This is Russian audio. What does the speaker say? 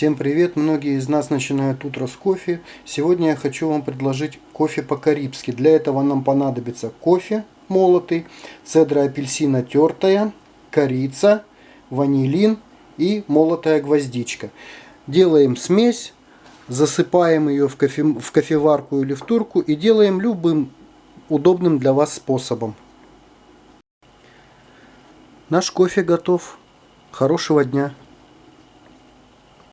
Всем привет! Многие из нас начинают утро с кофе. Сегодня я хочу вам предложить кофе по-карибски. Для этого нам понадобится кофе молотый, цедра апельсина тертая, корица, ванилин и молотая гвоздичка. Делаем смесь, засыпаем ее в, кофе, в кофеварку или в турку и делаем любым удобным для вас способом. Наш кофе готов. Хорошего дня!